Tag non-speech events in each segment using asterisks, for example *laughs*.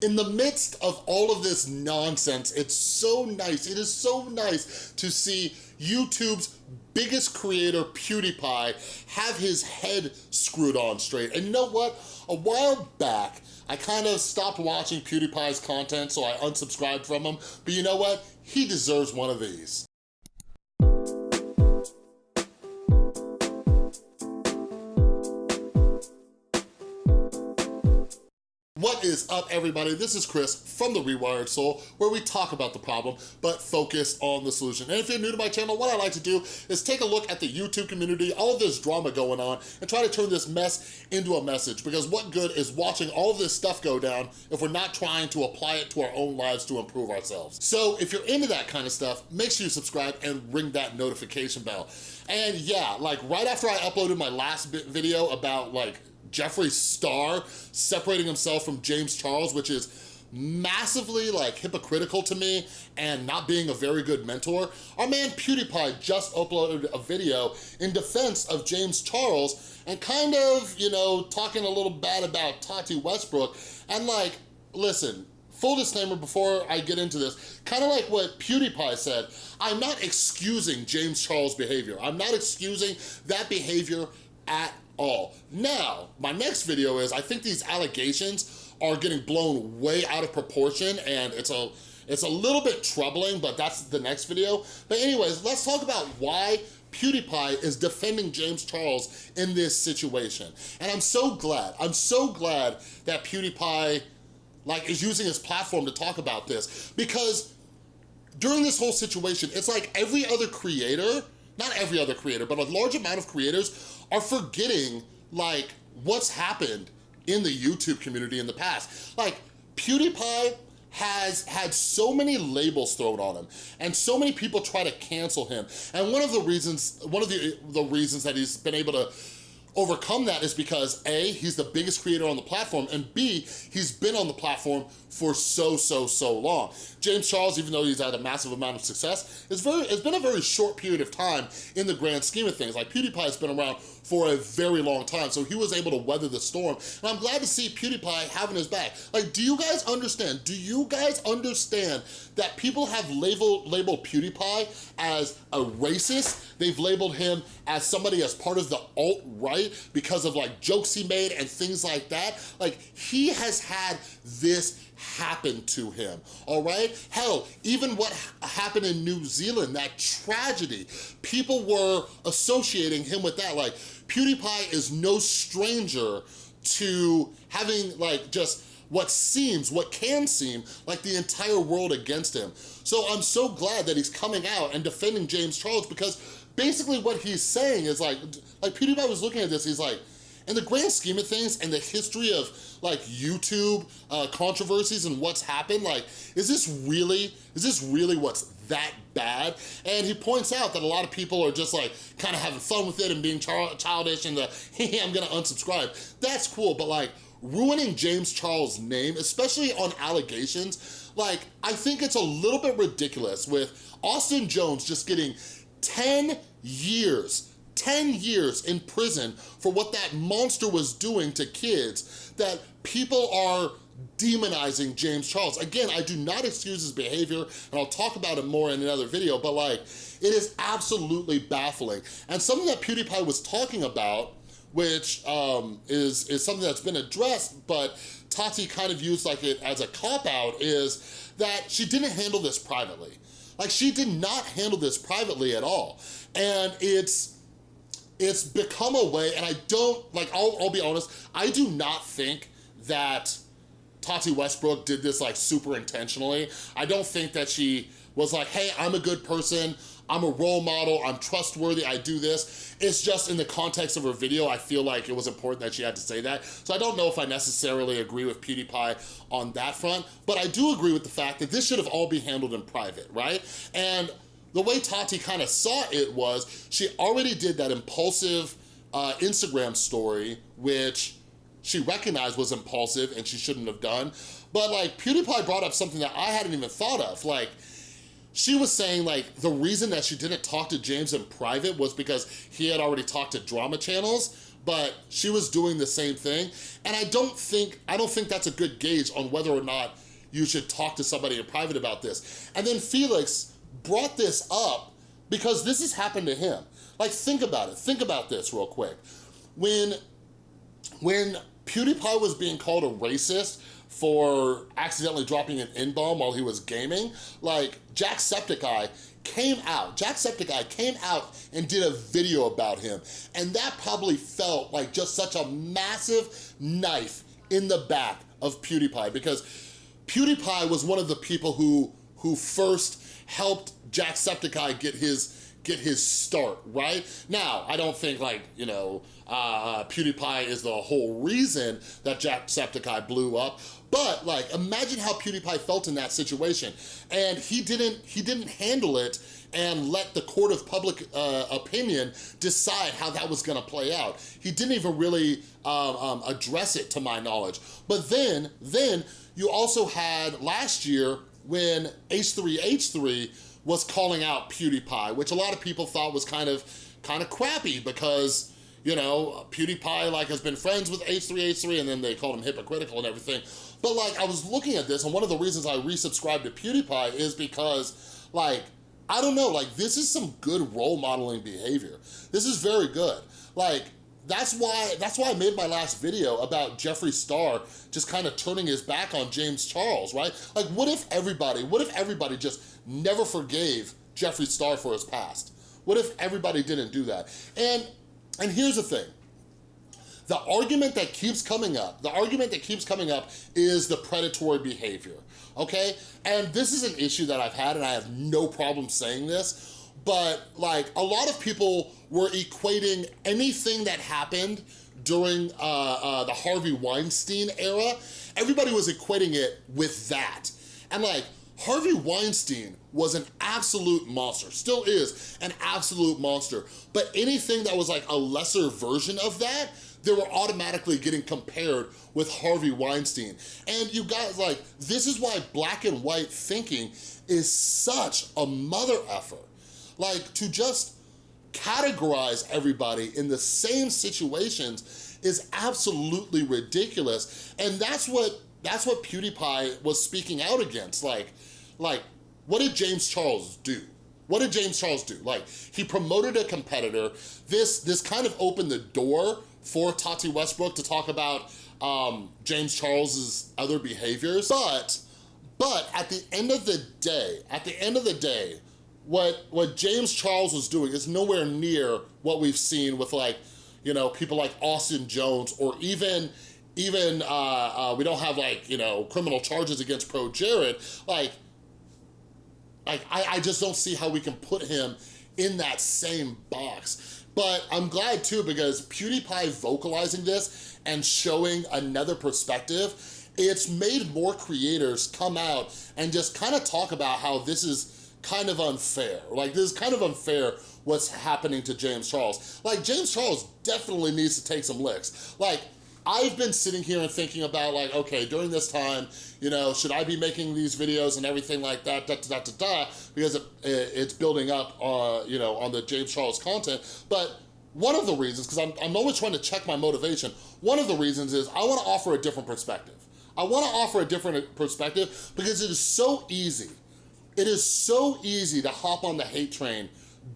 In the midst of all of this nonsense, it's so nice, it is so nice to see YouTube's biggest creator, PewDiePie, have his head screwed on straight. And you know what? A while back, I kind of stopped watching PewDiePie's content, so I unsubscribed from him. But you know what? He deserves one of these. What is up, everybody? This is Chris from The Rewired Soul, where we talk about the problem, but focus on the solution. And if you're new to my channel, what I like to do is take a look at the YouTube community, all of this drama going on, and try to turn this mess into a message. Because what good is watching all this stuff go down if we're not trying to apply it to our own lives to improve ourselves? So if you're into that kind of stuff, make sure you subscribe and ring that notification bell. And yeah, like right after I uploaded my last bit video about like Jeffree Star separating himself from James Charles, which is massively like hypocritical to me and not being a very good mentor. Our man PewDiePie just uploaded a video in defense of James Charles and kind of, you know, talking a little bad about Tati Westbrook. And like, listen, full disclaimer before I get into this, kind of like what PewDiePie said, I'm not excusing James Charles' behavior. I'm not excusing that behavior at all. Now, my next video is, I think these allegations are getting blown way out of proportion and it's a, it's a little bit troubling, but that's the next video. But anyways, let's talk about why PewDiePie is defending James Charles in this situation. And I'm so glad, I'm so glad that PewDiePie like is using his platform to talk about this because during this whole situation, it's like every other creator, not every other creator, but a large amount of creators are forgetting like what's happened in the YouTube community in the past. Like PewDiePie has had so many labels thrown on him and so many people try to cancel him. And one of the reasons, one of the, the reasons that he's been able to overcome that is because A, he's the biggest creator on the platform, and B, he's been on the platform for so, so, so long. James Charles, even though he's had a massive amount of success, it's, very, it's been a very short period of time in the grand scheme of things. Like PewDiePie's been around for a very long time, so he was able to weather the storm. And I'm glad to see PewDiePie having his back. Like, do you guys understand? Do you guys understand that people have labeled, labeled PewDiePie as a racist? They've labeled him as somebody as part of the alt-right because of like jokes he made and things like that. Like, he has had this happened to him, all right? Hell, even what happened in New Zealand, that tragedy, people were associating him with that. Like, PewDiePie is no stranger to having like just what seems, what can seem, like the entire world against him. So I'm so glad that he's coming out and defending James Charles because basically what he's saying is like, like PewDiePie was looking at this, he's like, in the grand scheme of things and the history of like YouTube uh, controversies and what's happened, like, is this really, is this really what's that bad? And he points out that a lot of people are just like kind of having fun with it and being childish and the, *laughs* hey, I'm gonna unsubscribe. That's cool, but like, ruining James Charles' name, especially on allegations, like, I think it's a little bit ridiculous with Austin Jones just getting 10 years 10 years in prison for what that monster was doing to kids that people are demonizing James Charles. Again, I do not excuse his behavior, and I'll talk about it more in another video, but like, it is absolutely baffling. And something that PewDiePie was talking about, which um, is, is something that's been addressed, but Tati kind of used like it as a cop-out, is that she didn't handle this privately. Like, she did not handle this privately at all. And it's, it's become a way, and I don't, like, I'll, I'll be honest, I do not think that Tati Westbrook did this like super intentionally. I don't think that she was like, hey, I'm a good person, I'm a role model, I'm trustworthy, I do this. It's just in the context of her video, I feel like it was important that she had to say that. So I don't know if I necessarily agree with PewDiePie on that front, but I do agree with the fact that this should have all been handled in private, right? And the way Tati kind of saw it was she already did that impulsive uh, Instagram story, which she recognized was impulsive and she shouldn't have done. But like PewDiePie brought up something that I hadn't even thought of. Like she was saying like the reason that she didn't talk to James in private was because he had already talked to drama channels but she was doing the same thing. And I don't think, I don't think that's a good gauge on whether or not you should talk to somebody in private about this. And then Felix brought this up because this has happened to him. Like, think about it. Think about this real quick. When, when PewDiePie was being called a racist for accidentally dropping an N-bomb while he was gaming, like, Jacksepticeye came out, Jacksepticeye came out and did a video about him. And that probably felt like just such a massive knife in the back of PewDiePie because PewDiePie was one of the people who, who first helped Jacksepticeye get his get his start, right? Now, I don't think like, you know, uh, PewDiePie is the whole reason that Jacksepticeye blew up, but like, imagine how PewDiePie felt in that situation. And he didn't, he didn't handle it and let the court of public uh, opinion decide how that was gonna play out. He didn't even really um, um, address it to my knowledge. But then, then you also had last year when H3H3 was calling out PewDiePie, which a lot of people thought was kind of kind of crappy because you know, PewDiePie like has been friends with H3H3 and then they called him hypocritical and everything. But like I was looking at this and one of the reasons I resubscribed to PewDiePie is because like, I don't know, like this is some good role modeling behavior. This is very good. Like that's why that's why I made my last video about Jeffree Star just kind of turning his back on James Charles, right? Like what if everybody, what if everybody just never forgave Jeffree Star for his past? What if everybody didn't do that? And and here's the thing. The argument that keeps coming up, the argument that keeps coming up is the predatory behavior, okay? And this is an issue that I've had and I have no problem saying this, but like a lot of people were equating anything that happened during uh, uh, the Harvey Weinstein era, everybody was equating it with that. And like, Harvey Weinstein was an absolute monster, still is an absolute monster, but anything that was like a lesser version of that, they were automatically getting compared with Harvey Weinstein. And you guys, like, this is why black and white thinking is such a mother effort. Like to just categorize everybody in the same situations is absolutely ridiculous. And that's what that's what PewDiePie was speaking out against. Like, like, what did James Charles do? What did James Charles do? Like, he promoted a competitor. This, this kind of opened the door for Tati Westbrook to talk about um, James Charles's other behaviors. But, but at the end of the day, at the end of the day, what, what James Charles was doing is nowhere near what we've seen with like, you know, people like Austin Jones or even, even, uh, uh, we don't have like, you know, criminal charges against Pro Jared. like, like I, I just don't see how we can put him in that same box. But I'm glad too because PewDiePie vocalizing this and showing another perspective, it's made more creators come out and just kind of talk about how this is kind of unfair. Like, this is kind of unfair what's happening to James Charles. Like, James Charles definitely needs to take some licks. Like, I've been sitting here and thinking about like, okay, during this time, you know, should I be making these videos and everything like that, da da da da da, because it, it's building up, uh, you know, on the James Charles content. But one of the reasons, because I'm, I'm always trying to check my motivation, one of the reasons is I want to offer a different perspective. I want to offer a different perspective because it is so easy it is so easy to hop on the hate train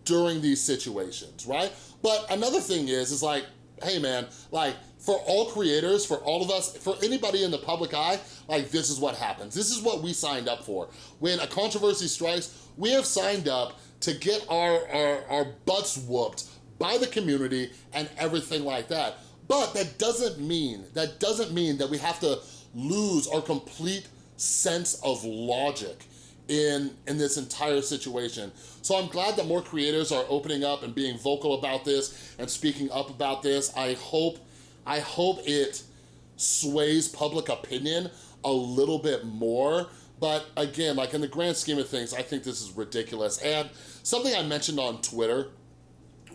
during these situations, right? But another thing is, is like, hey man, like for all creators, for all of us, for anybody in the public eye, like this is what happens. This is what we signed up for. When a controversy strikes, we have signed up to get our, our, our butts whooped by the community and everything like that. But that doesn't mean, that doesn't mean that we have to lose our complete sense of logic in, in this entire situation. So I'm glad that more creators are opening up and being vocal about this and speaking up about this. I hope, I hope it sways public opinion a little bit more. But again, like in the grand scheme of things, I think this is ridiculous. And something I mentioned on Twitter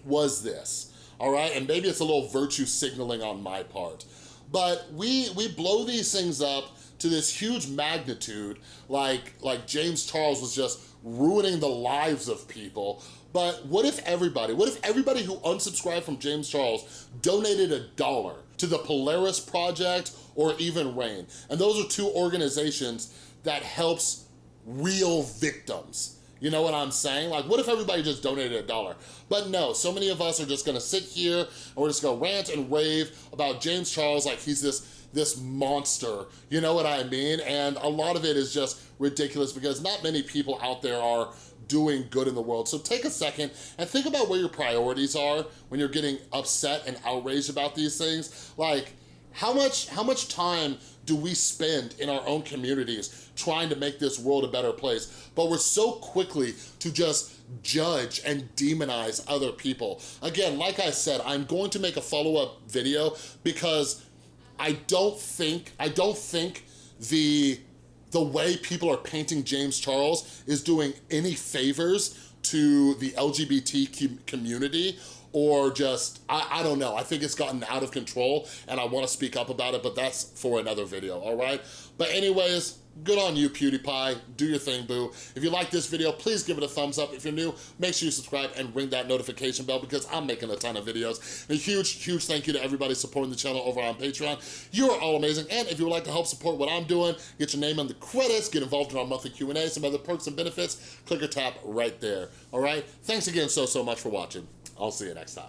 was this, all right? And maybe it's a little virtue signaling on my part. But we, we blow these things up to this huge magnitude like, like James Charles was just ruining the lives of people. But what if everybody, what if everybody who unsubscribed from James Charles donated a dollar to the Polaris Project or even RAINN? And those are two organizations that helps real victims. You know what I'm saying? Like, what if everybody just donated a dollar? But no, so many of us are just gonna sit here and we're just gonna rant and rave about James Charles like he's this this monster, you know what I mean? And a lot of it is just ridiculous because not many people out there are doing good in the world. So take a second and think about where your priorities are when you're getting upset and outraged about these things. Like, how much, how much time do we spend in our own communities trying to make this world a better place? But we're so quickly to just judge and demonize other people. Again, like I said, I'm going to make a follow-up video because I don't think, I don't think the the way people are painting James Charles is doing any favors to the LGBT community or just, I, I don't know. I think it's gotten out of control and I wanna speak up about it, but that's for another video, all right? But anyways, good on you, PewDiePie. Do your thing, boo. If you like this video, please give it a thumbs up. If you're new, make sure you subscribe and ring that notification bell because I'm making a ton of videos. And a huge, huge thank you to everybody supporting the channel over on Patreon. You are all amazing. And if you would like to help support what I'm doing, get your name in the credits, get involved in our monthly Q&A, some other perks and benefits, click or tap right there, all right? Thanks again so, so much for watching. I'll see you next time.